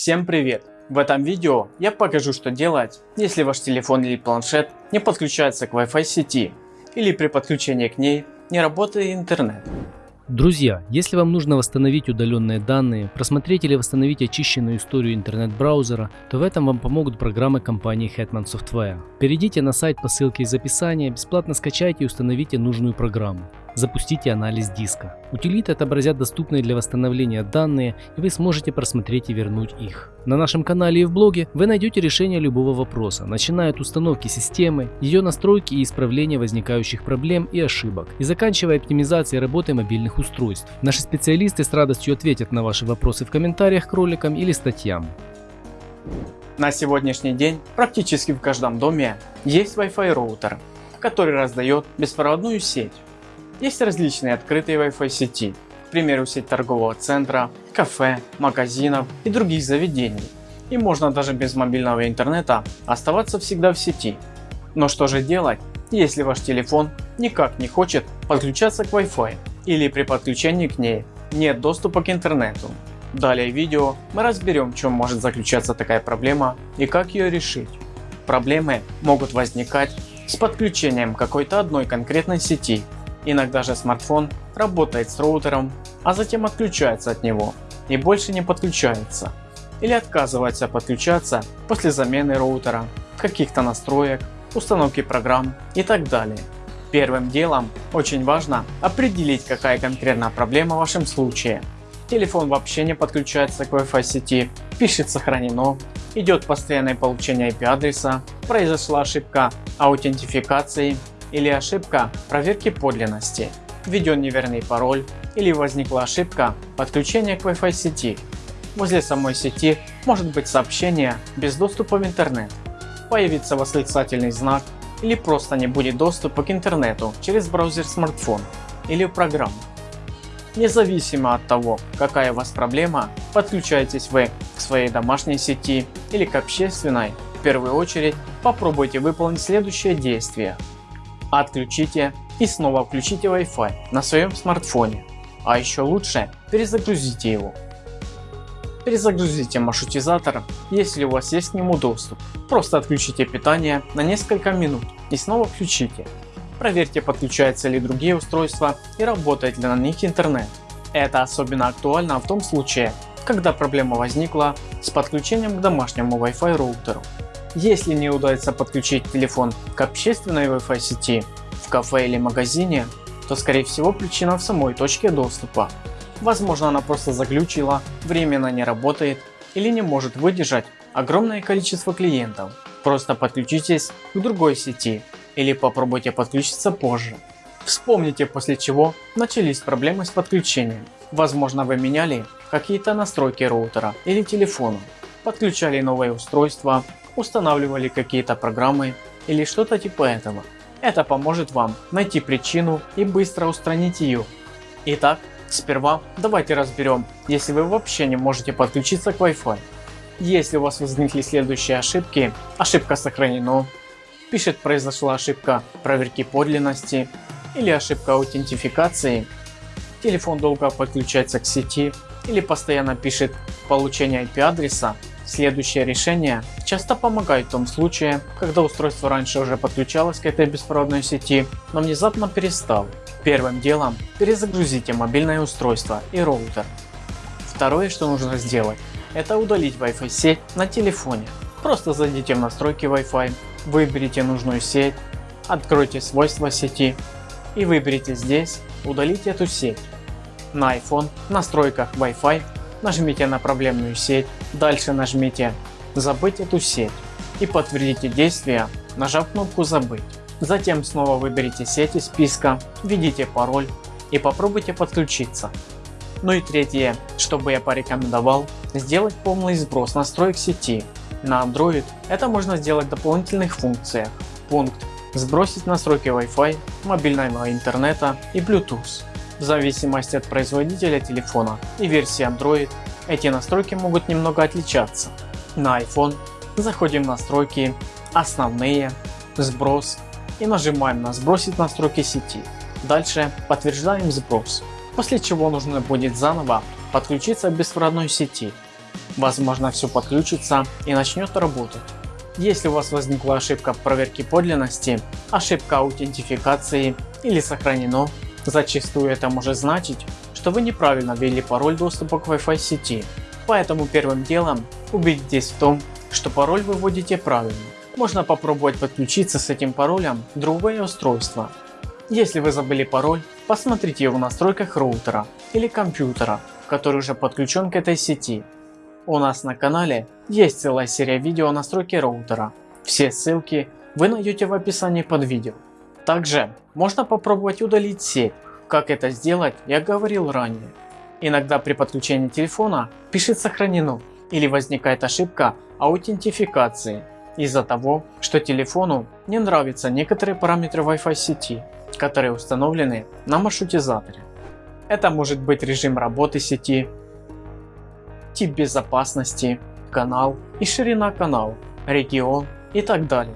Всем привет! В этом видео я покажу что делать, если ваш телефон или планшет не подключается к Wi-Fi сети или при подключении к ней не работает интернет. Друзья, если вам нужно восстановить удаленные данные, просмотреть или восстановить очищенную историю интернет-браузера, то в этом вам помогут программы компании Hetman Software. Перейдите на сайт по ссылке из описания, бесплатно скачайте и установите нужную программу. Запустите анализ диска. Утилиты отобразят доступные для восстановления данные и вы сможете просмотреть и вернуть их. На нашем канале и в блоге вы найдете решение любого вопроса, начиная от установки системы, ее настройки и исправления возникающих проблем и ошибок, и заканчивая оптимизацией работы мобильных устройств. Наши специалисты с радостью ответят на ваши вопросы в комментариях к роликам или статьям. На сегодняшний день практически в каждом доме есть Wi-Fi роутер, который раздает беспроводную сеть. Есть различные открытые Wi-Fi сети, к примеру сеть торгового центра, кафе, магазинов и других заведений. И можно даже без мобильного интернета оставаться всегда в сети. Но что же делать, если ваш телефон никак не хочет подключаться к Wi-Fi или при подключении к ней нет доступа к интернету. Далее в видео мы разберем в чем может заключаться такая проблема и как ее решить. Проблемы могут возникать с подключением какой-то одной конкретной сети. Иногда же смартфон работает с роутером, а затем отключается от него и больше не подключается. Или отказывается подключаться после замены роутера, каких-то настроек, установки программ и так далее. Первым делом очень важно определить какая конкретная проблема в вашем случае. Телефон вообще не подключается к Wi-Fi сети, пишет сохранено, идет постоянное получение IP адреса, произошла ошибка аутентификации или ошибка проверки подлинности, введен неверный пароль или возникла ошибка подключения к Wi-Fi сети. Возле самой сети может быть сообщение без доступа в интернет, появится восклицательный знак или просто не будет доступа к интернету через браузер смартфон или программу. Независимо от того какая у вас проблема, подключаетесь вы к своей домашней сети или к общественной, в первую очередь попробуйте выполнить следующее действие. Отключите и снова включите Wi-Fi на своем смартфоне, а еще лучше перезагрузите его. Перезагрузите маршрутизатор, если у вас есть к нему доступ. Просто отключите питание на несколько минут и снова включите. Проверьте подключаются ли другие устройства и работает ли на них интернет. Это особенно актуально в том случае, когда проблема возникла с подключением к домашнему Wi-Fi роутеру. Если не удается подключить телефон к общественной Wi-Fi сети в кафе или магазине, то скорее всего причина в самой точке доступа. Возможно она просто заглючила, временно не работает или не может выдержать огромное количество клиентов. Просто подключитесь к другой сети или попробуйте подключиться позже. Вспомните после чего начались проблемы с подключением. Возможно вы меняли какие-то настройки роутера или телефона, подключали новое устройство, устанавливали какие-то программы или что-то типа этого. Это поможет вам найти причину и быстро устранить ее. Итак, сперва давайте разберем, если вы вообще не можете подключиться к Wi-Fi. Если у вас возникли следующие ошибки, ошибка сохранена, пишет произошла ошибка проверки подлинности или ошибка аутентификации, телефон долго подключается к сети или постоянно пишет получение IP адреса, следующее решение часто помогает в том случае, когда устройство раньше уже подключалось к этой беспроводной сети, но внезапно перестал. Первым делом перезагрузите мобильное устройство и роутер. Второе что нужно сделать это удалить Wi-Fi сеть на телефоне. Просто зайдите в настройки Wi-Fi, выберите нужную сеть, откройте свойства сети и выберите здесь удалить эту сеть. На iPhone в настройках Wi-Fi нажмите на проблемную сеть, дальше нажмите забыть эту сеть и подтвердите действие нажав кнопку забыть. Затем снова выберите сеть из списка, введите пароль и попробуйте подключиться. Ну и третье, что бы я порекомендовал, сделать полный сброс настроек сети. На Android это можно сделать в дополнительных функциях. Пункт Сбросить настройки Wi-Fi, мобильного интернета и Bluetooth. В зависимости от производителя телефона и версии Android эти настройки могут немного отличаться. На iPhone заходим в настройки, основные, сброс и нажимаем на сбросить настройки сети. Дальше подтверждаем сброс, после чего нужно будет заново подключиться к беспроводной сети. Возможно все подключится и начнет работать. Если у вас возникла ошибка проверки подлинности, ошибка аутентификации или сохранено, зачастую это может значить, что вы неправильно ввели пароль доступа к Wi-Fi сети. Поэтому первым делом убедитесь в том, что пароль вы вводите правильно. Можно попробовать подключиться с этим паролем другое устройство. Если вы забыли пароль, посмотрите его в настройках роутера или компьютера, который уже подключен к этой сети. У нас на канале есть целая серия видео о настройке роутера. Все ссылки вы найдете в описании под видео. Также можно попробовать удалить сеть. Как это сделать я говорил ранее. Иногда при подключении телефона пишет сохранено или возникает ошибка аутентификации из-за того, что телефону не нравятся некоторые параметры Wi-Fi сети, которые установлены на маршрутизаторе. Это может быть режим работы сети, тип безопасности, канал и ширина канала, регион и так далее.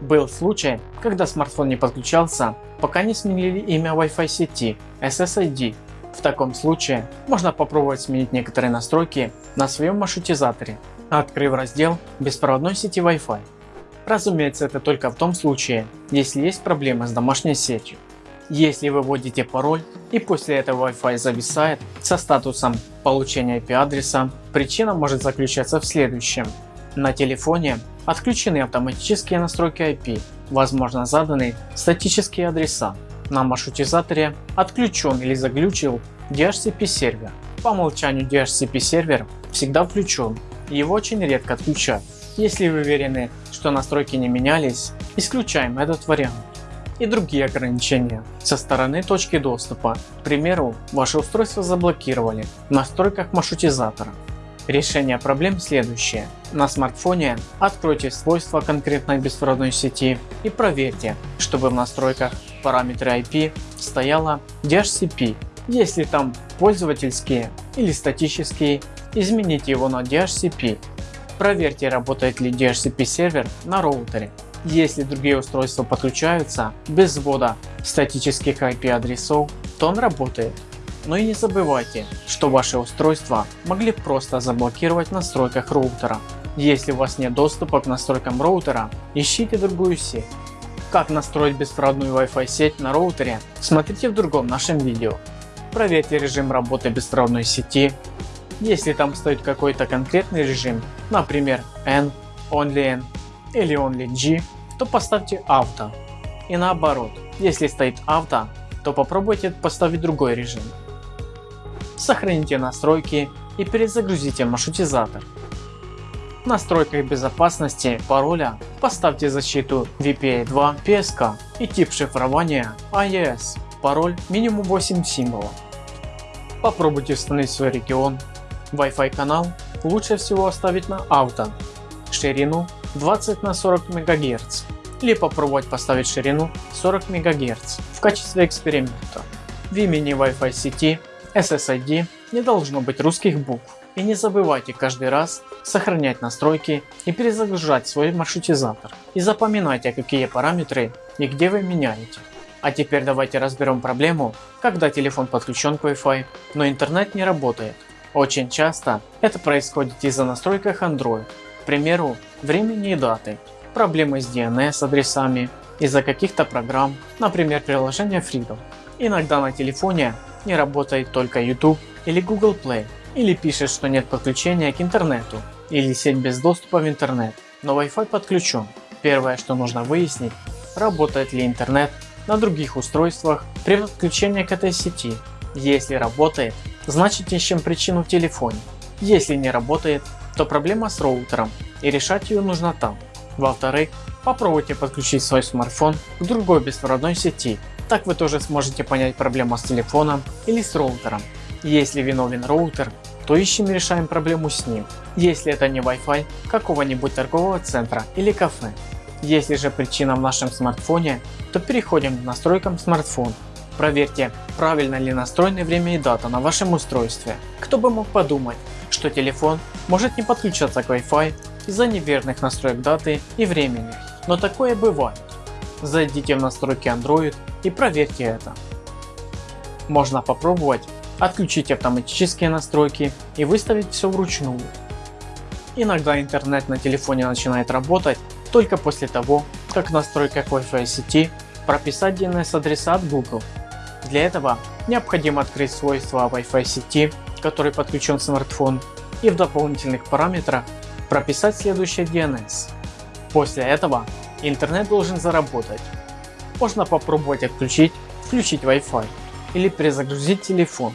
Был случай, когда смартфон не подключался, пока не сменили имя Wi-Fi сети SSID. В таком случае можно попробовать сменить некоторые настройки на своем маршрутизаторе, открыв раздел беспроводной сети Wi-Fi. Разумеется это только в том случае, если есть проблемы с домашней сетью. Если вы вводите пароль и после этого Wi-Fi зависает со статусом получения IP адреса, причина может заключаться в следующем. На телефоне отключены автоматические настройки IP, возможно заданы статические адреса. На маршрутизаторе отключен или заглючил DHCP сервер. По умолчанию DHCP сервер всегда включен, его очень редко отключают. Если вы уверены, что настройки не менялись, исключаем этот вариант и другие ограничения со стороны точки доступа. К примеру, ваше устройство заблокировали в настройках маршрутизатора. Решение проблем следующее. На смартфоне откройте свойства конкретной беспроводной сети и проверьте, чтобы в настройках параметры IP стояло DHCP. Если там пользовательские или статические, измените его на DHCP. Проверьте работает ли DHCP сервер на роутере если другие устройства подключаются без ввода статических IP адресов, то он работает. Но и не забывайте, что ваши устройства могли просто заблокировать в настройках роутера. Если у вас нет доступа к настройкам роутера, ищите другую сеть. Как настроить беспроводную Wi-Fi сеть на роутере, смотрите в другом нашем видео. Проверьте режим работы беспроводной сети. Если там стоит какой-то конкретный режим, например N, Only N или Only G, то поставьте авто. И наоборот, если стоит авто, то попробуйте поставить другой режим. Сохраните настройки и перезагрузите маршрутизатор. В настройках безопасности пароля поставьте защиту VPA2 PSK и тип шифрования AES, пароль минимум 8 символов. Попробуйте установить свой регион. Wi-Fi канал лучше всего оставить на авто, ширину 20 на 40 МГц или попробовать поставить ширину 40 МГц в качестве эксперимента. В имени Wi-Fi сети SSID не должно быть русских букв. И не забывайте каждый раз сохранять настройки и перезагружать свой маршрутизатор. И запоминайте какие параметры и где вы меняете. А теперь давайте разберем проблему, когда телефон подключен к Wi-Fi, но интернет не работает. Очень часто это происходит из-за настройках Android к примеру, времени и даты, проблемы с DNS адресами из-за каких-то программ, например приложение Freedom. Иногда на телефоне не работает только YouTube или Google Play, или пишет, что нет подключения к интернету, или сеть без доступа в интернет, но Wi-Fi подключен. Первое, что нужно выяснить, работает ли интернет на других устройствах при подключении к этой сети. Если работает, значит ищем причину в телефоне. Если не работает, то проблема с роутером и решать ее нужно там. Во-вторых, попробуйте подключить свой смартфон к другой беспроводной сети. Так вы тоже сможете понять проблему с телефоном или с роутером. Если виновен роутер, то ищем и решаем проблему с ним. Если это не Wi-Fi какого-нибудь торгового центра или кафе. Если же причина в нашем смартфоне, то переходим к настройкам смартфона. Проверьте, правильно ли настроены время и дата на вашем устройстве. Кто бы мог подумать, что телефон может не подключаться к Wi-Fi из-за неверных настроек даты и времени, но такое бывает. Зайдите в настройки Android и проверьте это. Можно попробовать отключить автоматические настройки и выставить все вручную. Иногда интернет на телефоне начинает работать только после того, как в настройках Wi-Fi сети прописать DNS адреса от Google. Для этого необходимо открыть свойства Wi-Fi сети, который подключен смартфон и в дополнительных параметрах прописать следующий DNS. После этого интернет должен заработать. Можно попробовать отключить, включить Wi-Fi или перезагрузить телефон.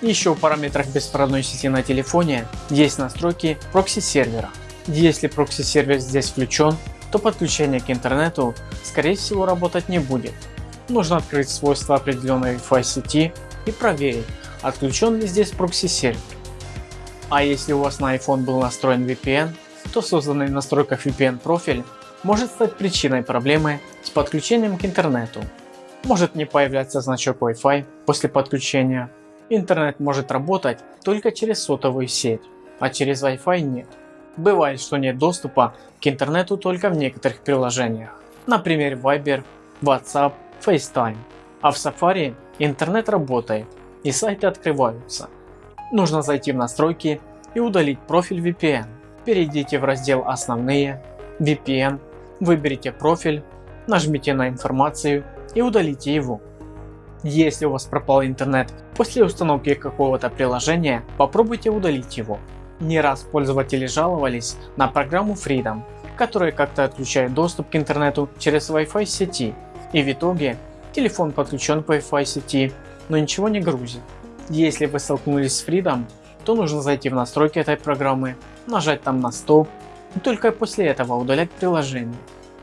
Еще в параметрах беспроводной сети на телефоне есть настройки прокси сервера. Если прокси сервер здесь включен, то подключение к интернету скорее всего работать не будет. Нужно открыть свойства определенной Wi-Fi сети и проверить отключен ли здесь прокси сервер. А если у вас на iPhone был настроен VPN, то созданный в настройках VPN профиль может стать причиной проблемы с подключением к интернету. Может не появляться значок Wi-Fi после подключения. Интернет может работать только через сотовую сеть, а через Wi-Fi нет. Бывает, что нет доступа к интернету только в некоторых приложениях, например Viber, WhatsApp, FaceTime. А в Safari интернет работает и сайты открываются. Нужно зайти в настройки и удалить профиль VPN. Перейдите в раздел основные, VPN, выберите профиль, нажмите на информацию и удалите его. Если у вас пропал интернет после установки какого-то приложения, попробуйте удалить его. Не раз пользователи жаловались на программу Freedom, которая как-то отключает доступ к интернету через Wi-Fi сети и в итоге телефон подключен к Wi-Fi сети, но ничего не грузит. Если вы столкнулись с Freedom, то нужно зайти в настройки этой программы, нажать там на стоп и только после этого удалять приложение.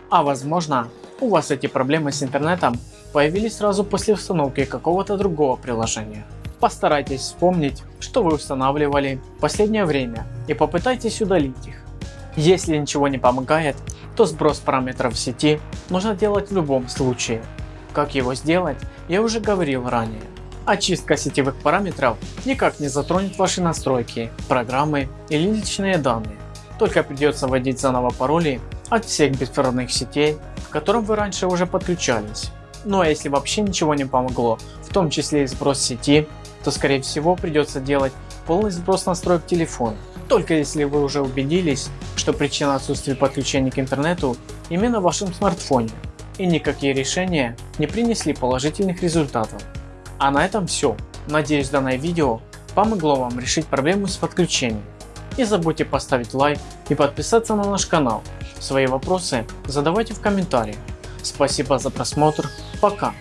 А возможно у вас эти проблемы с интернетом появились сразу после установки какого-то другого приложения. Постарайтесь вспомнить, что вы устанавливали в последнее время и попытайтесь удалить их. Если ничего не помогает, то сброс параметров сети нужно делать в любом случае. Как его сделать, я уже говорил ранее. Очистка сетевых параметров никак не затронет ваши настройки, программы или личные данные. Только придется вводить заново пароли от всех беспроводных сетей, к которым вы раньше уже подключались. Ну а если вообще ничего не помогло, в том числе и сброс сети, то скорее всего придется делать полный сброс настроек телефона. Только если вы уже убедились, что причина отсутствия подключения к интернету именно в вашем смартфоне и никакие решения не принесли положительных результатов. А на этом все. Надеюсь данное видео помогло вам решить проблему с подключением. Не забудьте поставить лайк и подписаться на наш канал. Свои вопросы задавайте в комментариях. Спасибо за просмотр. Пока.